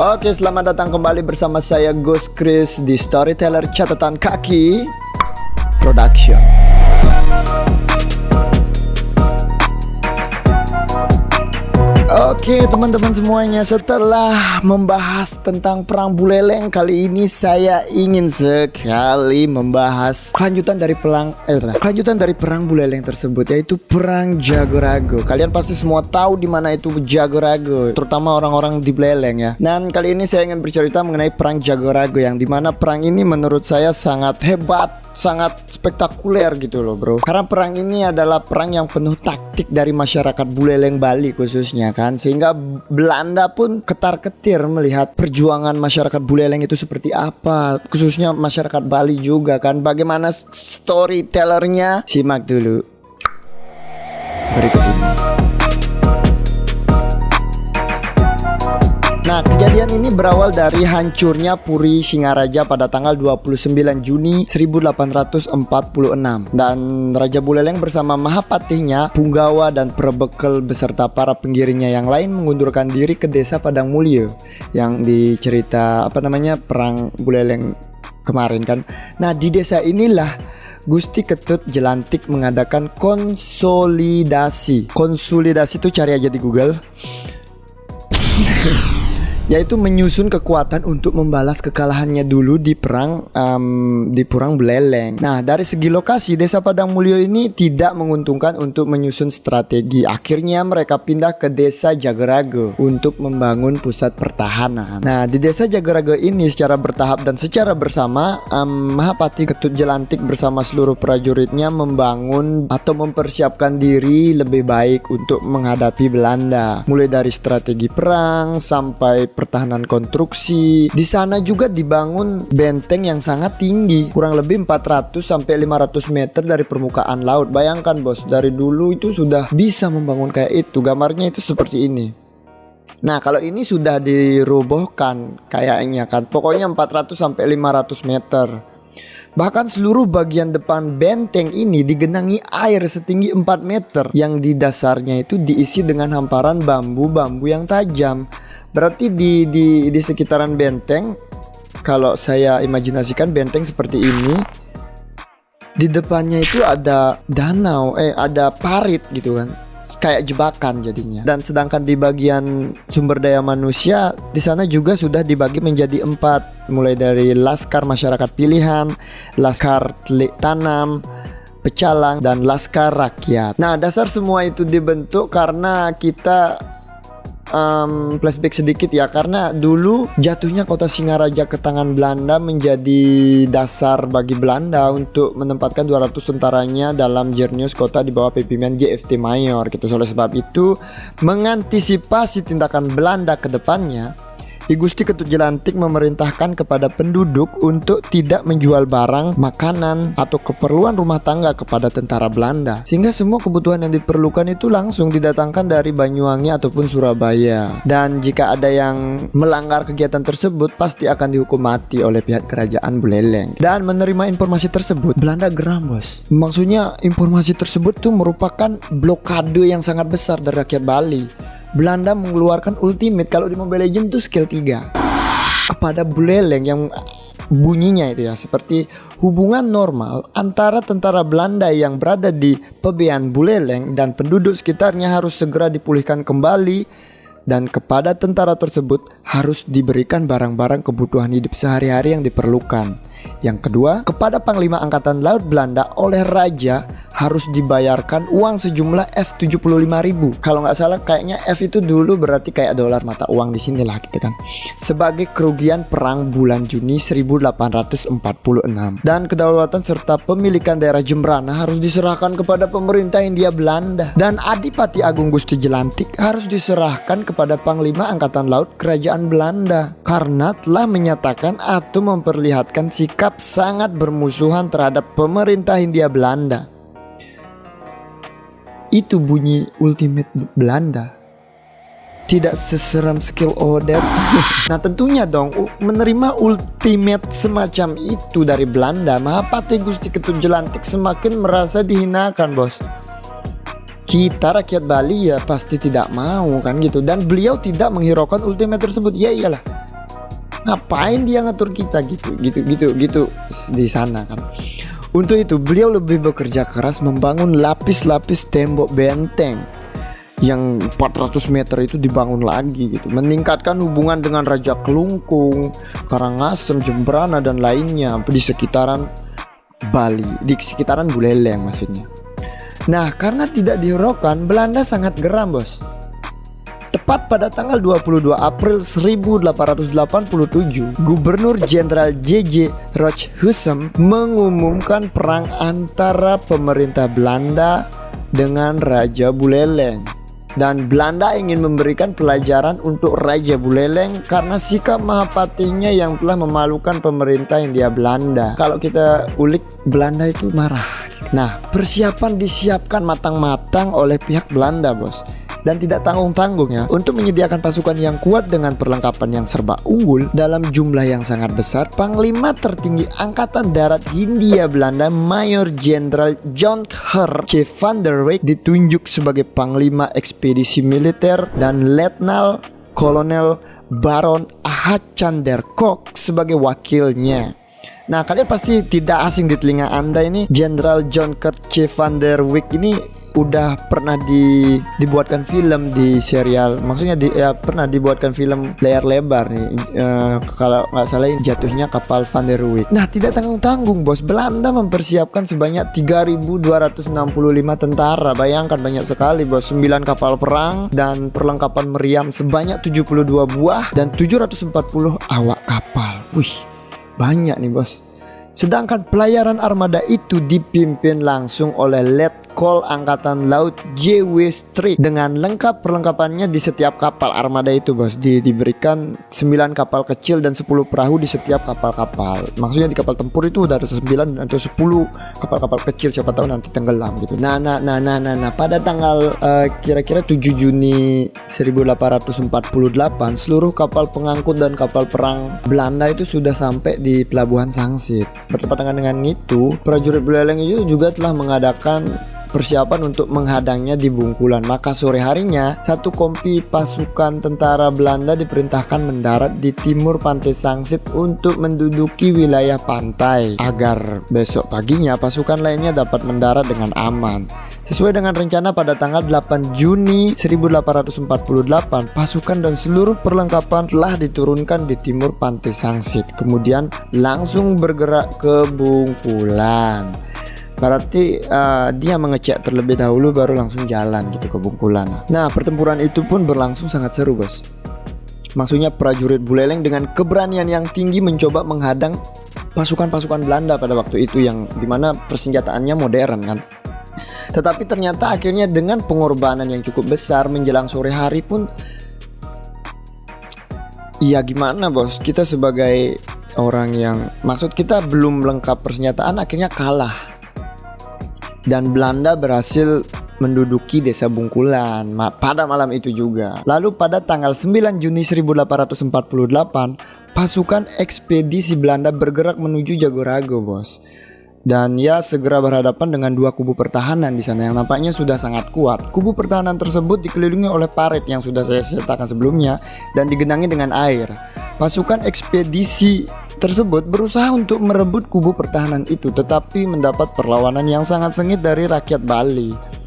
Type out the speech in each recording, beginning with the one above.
Oke, selamat datang kembali bersama saya Ghost Chris di Storyteller Catatan Kaki Production. Oke teman-teman semuanya setelah membahas tentang perang buleleng kali ini saya ingin sekali membahas kelanjutan dari perang eh kelanjutan dari perang buleleng tersebut yaitu perang Jagorago. Kalian pasti semua tahu di mana itu Jagorago, terutama orang-orang di Buleleng ya. Dan kali ini saya ingin bercerita mengenai perang Jagorago yang di mana perang ini menurut saya sangat hebat sangat spektakuler gitu loh bro. Karena perang ini adalah perang yang penuh taktik dari masyarakat Buleleng Bali khususnya kan? Sehingga Belanda pun ketar-ketir melihat perjuangan masyarakat Buleleng itu seperti apa. Khususnya masyarakat Bali juga kan? Bagaimana storytellernya? Simak dulu. Berikut ini Nah, kejadian ini berawal dari hancurnya Puri Singaraja pada tanggal 29 Juni 1846 dan Raja Buleleng bersama Mahapatihnya, Punggawa dan Perebekel beserta para penggiringnya yang lain mengundurkan diri ke desa Padang Mulyo yang dicerita apa namanya perang Buleleng kemarin kan. Nah, di desa inilah Gusti Ketut Jelantik mengadakan konsolidasi. Konsolidasi itu cari aja di Google. yaitu menyusun kekuatan untuk membalas kekalahannya dulu di perang um, di perang Beleleng. Nah, dari segi lokasi Desa Padang Mulyo ini tidak menguntungkan untuk menyusun strategi. Akhirnya mereka pindah ke Desa Jagerago untuk membangun pusat pertahanan. Nah, di Desa Jagerago ini secara bertahap dan secara bersama um, Mahapati Ketut Jelantik bersama seluruh prajuritnya membangun atau mempersiapkan diri lebih baik untuk menghadapi Belanda. Mulai dari strategi perang sampai pertahanan konstruksi. Di sana juga dibangun benteng yang sangat tinggi, kurang lebih 400 sampai 500 meter dari permukaan laut. Bayangkan bos, dari dulu itu sudah bisa membangun kayak itu. Gambarnya itu seperti ini. Nah, kalau ini sudah dirobohkan kayaknya kan. Pokoknya 400 sampai 500 meter. Bahkan seluruh bagian depan benteng ini digenangi air setinggi 4 meter yang di dasarnya itu diisi dengan hamparan bambu-bambu yang tajam. Berarti di di di sekitaran benteng kalau saya imajinasikan benteng seperti ini di depannya itu ada danau eh ada parit gitu kan. Kayak jebakan jadinya. Dan sedangkan di bagian sumber daya manusia di sana juga sudah dibagi menjadi empat. Mulai dari laskar masyarakat pilihan laskar telik tanam pecalang dan laskar rakyat. Nah dasar semua itu dibentuk karena kita um, flashback sedikit ya karena dulu jatuhnya kota Singaraja ke tangan Belanda menjadi dasar bagi Belanda untuk menempatkan 200 tentaranya dalam Jernius kota di bawah pimpinan JFT Mayor gitu. Oleh sebab itu mengantisipasi tindakan Belanda ke depannya Ki Gusti Ketut Jelantik memerintahkan kepada penduduk untuk tidak menjual barang, makanan, atau keperluan rumah tangga kepada tentara Belanda. Sehingga semua kebutuhan yang diperlukan itu langsung didatangkan dari Banyuwangi ataupun Surabaya. Dan jika ada yang melanggar kegiatan tersebut, pasti akan dihukum mati oleh pihak kerajaan Buleleng. Dan menerima informasi tersebut, Belanda geram bos. Maksudnya informasi tersebut tuh merupakan blokade yang sangat besar dari rakyat Bali. Belanda mengeluarkan ultimate kalau di Mobile Legends itu skill 3 kepada Buleleng yang bunyinya itu ya seperti hubungan normal antara tentara Belanda yang berada di Pebean Buleleng dan penduduk sekitarnya harus segera dipulihkan kembali dan kepada tentara tersebut harus diberikan barang-barang kebutuhan hidup sehari-hari yang diperlukan. Yang kedua, kepada Panglima Angkatan Laut Belanda oleh Raja harus dibayarkan uang sejumlah F75.000. Kalau nggak salah kayaknya F itu dulu berarti kayak dolar mata uang di sini lah gitu kan. Sebagai kerugian perang bulan Juni 1846 dan kedaulatan serta pemilikan daerah Jembrana harus diserahkan kepada pemerintah India Belanda dan Adipati Agung Gusti Jelantik harus diserahkan kepada Panglima Angkatan Laut Kerajaan Belanda karena telah menyatakan atau memperlihatkan sikap sangat bermusuhan terhadap pemerintah India Belanda. Itu bunyi ultimate Belanda. Tidak seseram skill order. Nah tentunya dong menerima ultimate semacam itu dari Belanda Mahapati Gusti Ketut Jelantik semakin merasa dihinakan bos. Kita rakyat Bali ya pasti tidak mau kan gitu. Dan beliau tidak menghiraukan ultimate tersebut. Ya iyalah ngapain dia ngatur kita? Gitu gitu gitu gitu. Di sana kan. Untuk itu beliau lebih bekerja keras membangun lapis-lapis tembok benteng yang 400 meter itu dibangun lagi gitu. Meningkatkan hubungan dengan Raja Kelungkung Karangasem Jembrana dan lainnya di sekitaran Bali di sekitaran Buleleng maksudnya. Nah karena tidak dihiraukan Belanda sangat geram bos tepat pada tanggal 22 April 1887 Gubernur Jenderal J.J. Rochhussem mengumumkan perang antara pemerintah Belanda dengan Raja Buleleng dan Belanda ingin memberikan pelajaran untuk Raja Buleleng karena sikap Mahapatinya yang telah memalukan pemerintah India Belanda. Kalau kita ulik Belanda itu marah. Nah, persiapan disiapkan matang-matang oleh pihak Belanda, Bos dan tidak tanggung-tanggung ya untuk menyediakan pasukan yang kuat dengan perlengkapan yang serba unggul dalam jumlah yang sangat besar Panglima tertinggi Angkatan Darat Hindia Belanda Mayor Jenderal John Her C. van der Weyck ditunjuk sebagai Panglima Ekspedisi Militer dan Letnan Kolonel Baron Ahachander Kok sebagai wakilnya Nah kalian pasti tidak asing di telinga anda ini. Jenderal John C. van der Weyck ini udah pernah di dibuatkan film di serial. Maksudnya di, ya pernah dibuatkan film layar lebar nih. Uh, kalau nggak salah jatuhnya kapal Van der Weyck nah tidak tanggung-tanggung bos. Belanda mempersiapkan sebanyak 3265 tentara. Bayangkan banyak sekali bos. 9 kapal perang dan perlengkapan meriam sebanyak 72 buah dan 740 awak kapal. Wih banyak nih bos. Sedangkan pelayaran armada itu dipimpin langsung oleh Let Call Angkatan Laut JW Street. Dengan lengkap perlengkapannya di setiap kapal armada itu bos. Di, diberikan 9 kapal kecil dan 10 perahu di setiap kapal-kapal. Maksudnya di kapal tempur itu udah ada 9 atau 10 kapal-kapal kecil siapa tahu nanti tenggelam gitu. Nah nah nah nah nah, nah. pada tanggal uh, kira-kira 7 Juni 1848 seluruh kapal pengangkut dan kapal perang Belanda itu sudah sampai di pelabuhan Sangsit. Bertepatan dengan itu prajurit Buleleng itu juga telah mengadakan persiapan untuk menghadangnya di Bungkulan. Maka sore harinya, satu kompi pasukan tentara Belanda diperintahkan mendarat di timur pantai Sangsit untuk menduduki wilayah pantai agar besok paginya pasukan lainnya dapat mendarat dengan aman. Sesuai dengan rencana pada tanggal 8 Juni 1848, pasukan dan seluruh perlengkapan telah diturunkan di timur pantai Sangsit. Kemudian langsung bergerak ke Bungkulan. Berarti uh, dia mengecek terlebih dahulu baru langsung jalan gitu ke Bungkulan. Nah, pertempuran itu pun berlangsung sangat seru, Bos. Maksudnya prajurit Buleleng dengan keberanian yang tinggi mencoba menghadang pasukan-pasukan Belanda pada waktu itu yang di mana persenjataannya modern kan. Tetapi ternyata akhirnya dengan pengorbanan yang cukup besar menjelang sore hari pun Iya gimana bos kita sebagai orang yang maksud kita belum lengkap persenjataan akhirnya kalah dan Belanda berhasil menduduki desa Bungkulan pada malam itu juga. Lalu pada tanggal 9 Juni 1848, pasukan ekspedisi Belanda bergerak menuju Jagorago, Bos. Dan ya segera berhadapan dengan dua kubu pertahanan di sana yang nampaknya sudah sangat kuat. Kubu pertahanan tersebut dikelilingi oleh parit yang sudah saya ceritakan sebelumnya dan digenangi dengan air. Pasukan ekspedisi tersebut berusaha untuk merebut kubu pertahanan itu tetapi mendapat perlawanan yang sangat sengit dari rakyat Bali.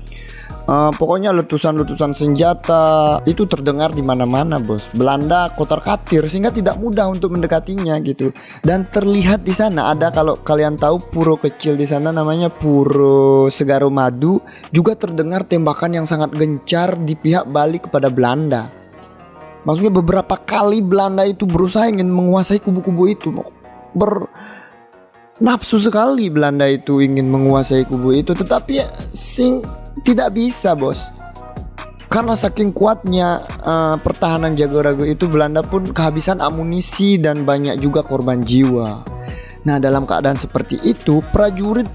Uh, pokoknya letusan-letusan senjata itu terdengar di mana-mana, bos. Belanda kotor katir sehingga tidak mudah untuk mendekatinya gitu. Dan terlihat di sana ada kalau kalian tahu puro kecil di sana namanya Puro Segaro Madu juga terdengar tembakan yang sangat gencar di pihak Bali kepada Belanda. Maksudnya beberapa kali Belanda itu berusaha ingin menguasai kubu-kubu itu. Ber nafsu sekali Belanda itu ingin menguasai kubu itu, tetapi ya, sing tidak bisa, Bos. Karena saking kuatnya uh, pertahanan Jagorago itu Belanda pun kehabisan amunisi dan banyak juga korban jiwa. Nah, dalam keadaan seperti itu, prajurit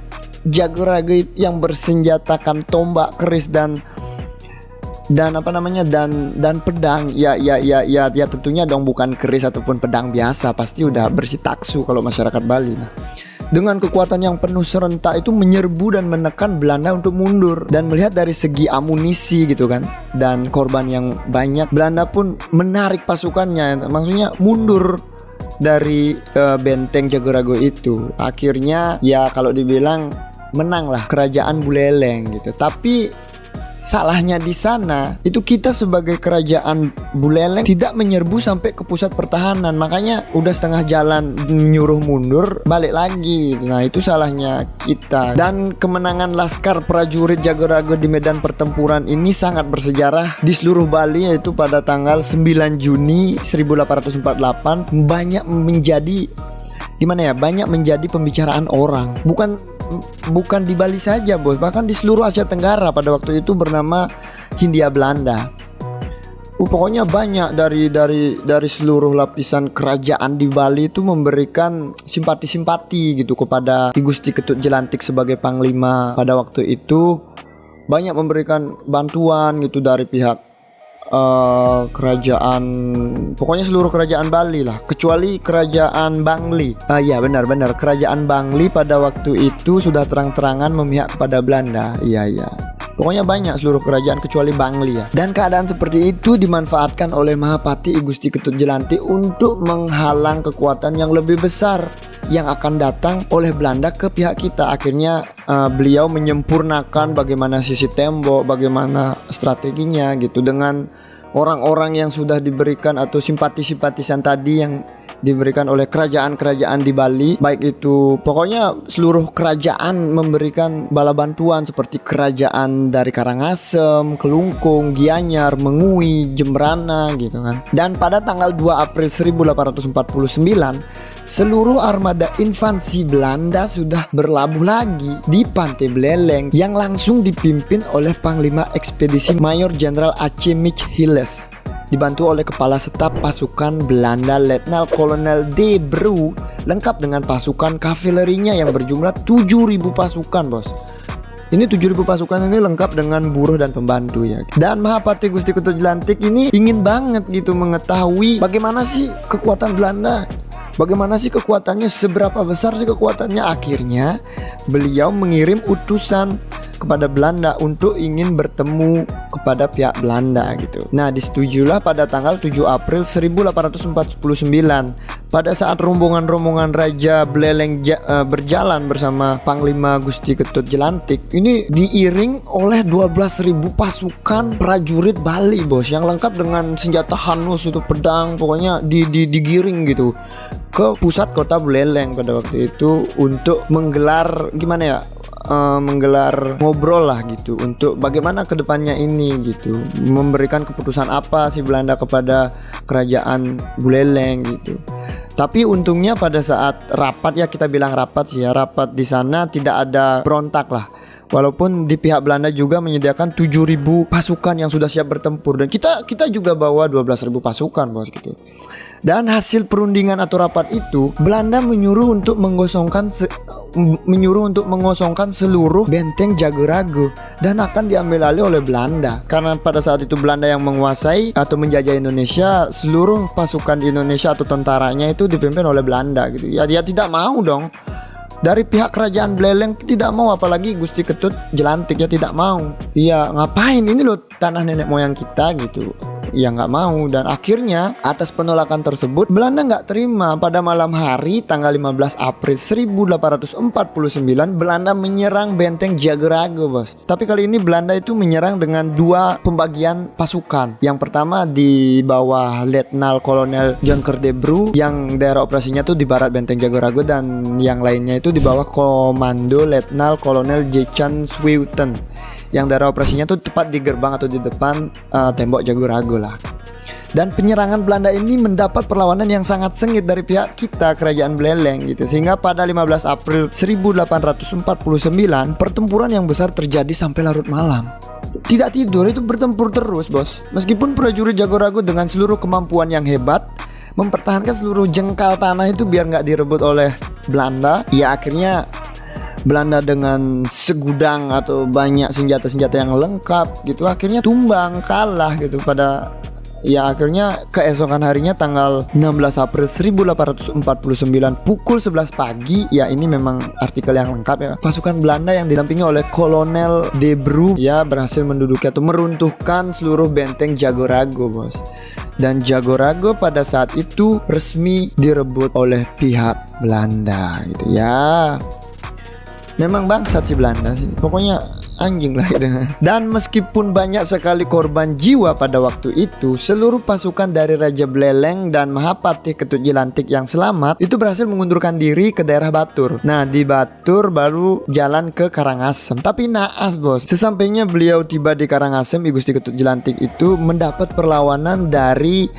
Jagorago yang bersenjatakan tombak keris dan dan apa namanya dan dan pedang ya ya ya ya ya tentunya dong bukan keris ataupun pedang biasa pasti udah bersih taksu kalau masyarakat Bali nah dengan kekuatan yang penuh serentak itu menyerbu dan menekan Belanda untuk mundur dan melihat dari segi amunisi gitu kan dan korban yang banyak Belanda pun menarik pasukannya maksudnya mundur dari uh, benteng Jagorago itu. Akhirnya ya kalau dibilang menang lah kerajaan Buleleng gitu. Tapi salahnya di sana itu kita sebagai kerajaan Buleleng tidak menyerbu sampai ke pusat pertahanan. Makanya udah setengah jalan nyuruh mundur balik lagi. Nah itu salahnya kita. Dan kemenangan laskar prajurit Jagorago di medan pertempuran ini sangat bersejarah di seluruh Bali yaitu pada tanggal 9 Juni 1848 banyak menjadi gimana ya banyak menjadi pembicaraan orang. Bukan bukan di Bali saja bos. Bahkan di seluruh Asia Tenggara pada waktu itu bernama Hindia Belanda. Uh, pokoknya banyak dari dari dari seluruh lapisan kerajaan di Bali itu memberikan simpati-simpati gitu kepada Ki Gusti Ketut Jelantik sebagai panglima pada waktu itu. Banyak memberikan bantuan gitu dari pihak uh, kerajaan pokoknya seluruh kerajaan Bali lah. Kecuali kerajaan Bangli. Ah uh, ya benar-benar kerajaan Bangli pada waktu itu sudah terang-terangan memihak pada Belanda. Iya iya. Pokoknya banyak seluruh kerajaan kecuali Bangli ya. Dan keadaan seperti itu dimanfaatkan oleh Mahapati Igusti Ketut Jelanti untuk menghalang kekuatan yang lebih besar yang akan datang oleh Belanda ke pihak kita. Akhirnya uh, beliau menyempurnakan bagaimana sisi tembok, bagaimana strateginya gitu dengan orang-orang yang sudah diberikan atau simpati-simpatisan tadi yang diberikan oleh kerajaan-kerajaan di Bali baik itu pokoknya seluruh kerajaan memberikan bala bantuan seperti kerajaan dari Karangasem, Kelungkung, Gianyar, Mengui, Jembrana gitu kan. Dan pada tanggal 2 April 1849 seluruh armada infansi Belanda sudah berlabuh lagi di Pantai Beleleng yang langsung dipimpin oleh Panglima Ekspedisi Mayor Jenderal Mich Hilles dibantu oleh kepala staf pasukan Belanda Letnan Kolonel De Bru lengkap dengan pasukan kavalerinya yang berjumlah 7000 pasukan bos ini 7000 pasukan ini lengkap dengan buruh dan pembantu ya dan Mahapati Gusti Ketut Jelantik ini ingin banget gitu mengetahui bagaimana sih kekuatan Belanda Bagaimana sih kekuatannya? Seberapa besar sih kekuatannya? Akhirnya beliau mengirim utusan kepada Belanda untuk ingin bertemu kepada pihak Belanda gitu. Nah, disetujulah pada tanggal 7 April 1849 pada saat rombongan-rombongan Raja Beleleng uh, berjalan bersama Panglima Gusti Ketut Jelantik ini diiring oleh 12.000 pasukan prajurit Bali bos yang lengkap dengan senjata hanus itu pedang pokoknya di, di digiring gitu ke pusat kota Buleleng pada waktu itu untuk menggelar gimana ya uh, menggelar ngobrol lah gitu untuk bagaimana ke depannya ini gitu. Memberikan keputusan apa si Belanda kepada kerajaan Buleleng gitu. Tapi untungnya pada saat rapat ya kita bilang rapat sih ya rapat di sana tidak ada berontak lah. Walaupun di pihak Belanda juga menyediakan 7000 pasukan yang sudah siap bertempur. Dan kita kita juga bawa 12000 pasukan bos gitu. Dan hasil perundingan atau rapat itu Belanda menyuruh untuk mengosongkan menyuruh untuk mengosongkan seluruh benteng Jagorago dan akan diambil alih oleh Belanda. Karena pada saat itu Belanda yang menguasai atau menjajah Indonesia, seluruh pasukan Indonesia atau tentaranya itu dipimpin oleh Belanda gitu. Ya dia tidak mau dong dari pihak kerajaan Beleleng tidak mau apalagi Gusti Ketut Jelantik ya tidak mau iya ngapain ini loh tanah nenek moyang kita gitu ya nggak mau. Dan akhirnya atas penolakan tersebut Belanda nggak terima. Pada malam hari tanggal 15 April 1849 Belanda menyerang benteng Jagerago bos. Tapi kali ini Belanda itu menyerang dengan dua pembagian pasukan. Yang pertama di bawah Letnan Kolonel John Kerdebru yang daerah operasinya tuh di barat benteng Jagerago dan yang lainnya itu di bawah Komando Letnan Kolonel Jechan Swiuten yang daerah operasinya tuh tepat di gerbang atau di depan uh, tembok Jagorago lah. Dan penyerangan Belanda ini mendapat perlawanan yang sangat sengit dari pihak kita kerajaan Beleleng gitu sehingga pada 15 April 1849 pertempuran yang besar terjadi sampai larut malam. Tidak tidur itu bertempur terus bos Meskipun prajurit Jagorago dengan seluruh kemampuan yang hebat Mempertahankan seluruh jengkal tanah itu biar nggak direbut oleh Belanda Ya akhirnya Belanda dengan segudang atau banyak senjata-senjata yang lengkap gitu akhirnya tumbang kalah gitu pada Ya akhirnya keesokan harinya tanggal 16 April 1849 pukul 11 pagi ya ini memang artikel yang lengkap ya. Pasukan Belanda yang didampingi oleh Kolonel De Bru ya berhasil menduduki atau meruntuhkan seluruh benteng Jagorago, Bos. Dan Jagorago pada saat itu resmi direbut oleh pihak Belanda gitu ya. Memang bangsat si Belanda sih. Pokoknya anjing lah itu. Dan meskipun banyak sekali korban jiwa pada waktu itu, seluruh pasukan dari Raja Beleleng dan Mahapati Ketut Jilantik yang selamat itu berhasil mengundurkan diri ke daerah Batur. Nah, di Batur baru jalan ke Karangasem. Tapi naas, Bos. Sesampainya beliau tiba di Karangasem, I Gusti Ketut Jilantik itu mendapat perlawanan dari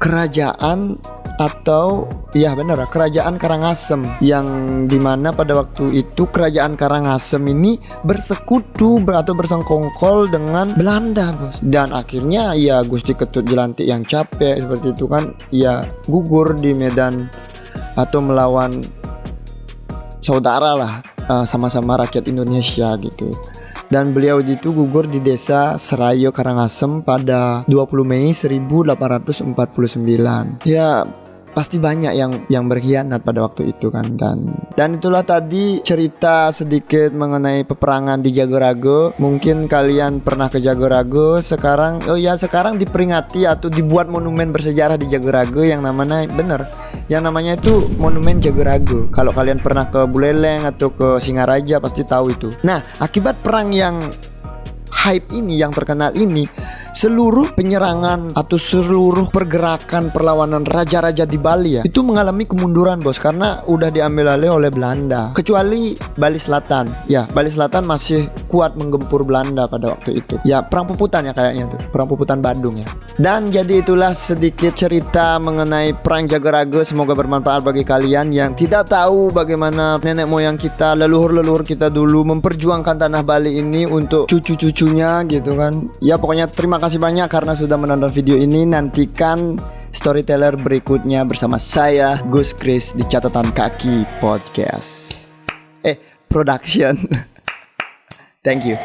kerajaan atau ya benar kerajaan Karangasem yang di mana pada waktu itu kerajaan Karangasem ini bersekutu atau bersengkongkol dengan Belanda bos. Dan akhirnya ya Gusti Ketut Jelantik yang capek seperti itu kan ya gugur di medan atau melawan saudara lah eh, sama-sama rakyat Indonesia gitu. Dan beliau itu gugur di desa Serayo Karangasem pada 20 Mei 1849 ya pasti banyak yang yang berkhianat pada waktu itu kan dan dan itulah tadi cerita sedikit mengenai peperangan di Jagorago. Mungkin kalian pernah ke Jagorago sekarang oh ya sekarang diperingati atau dibuat monumen bersejarah di Jagorago yang namanya bener yang namanya itu monumen Jagorago. Kalau kalian pernah ke Buleleng atau ke Singaraja pasti tahu itu. Nah akibat perang yang hype ini yang terkenal ini seluruh penyerangan atau seluruh pergerakan perlawanan raja-raja di Bali ya itu mengalami kemunduran bos karena udah diambil alih oleh Belanda. Kecuali Bali Selatan. Ya Bali Selatan masih kuat menggempur Belanda pada waktu itu. Ya perang puputan ya kayaknya tuh. Perang puputan Bandung ya. Dan jadi itulah sedikit cerita mengenai perang Jagaraga. Semoga bermanfaat bagi kalian yang tidak tahu bagaimana nenek moyang kita leluhur-leluhur kita dulu memperjuangkan tanah Bali ini untuk cucu-cucunya gitu kan. Ya pokoknya terima kasih banyak karena sudah menonton video ini. Nantikan storyteller berikutnya bersama saya Gus Chris di catatan kaki podcast. Eh, production. Thank you.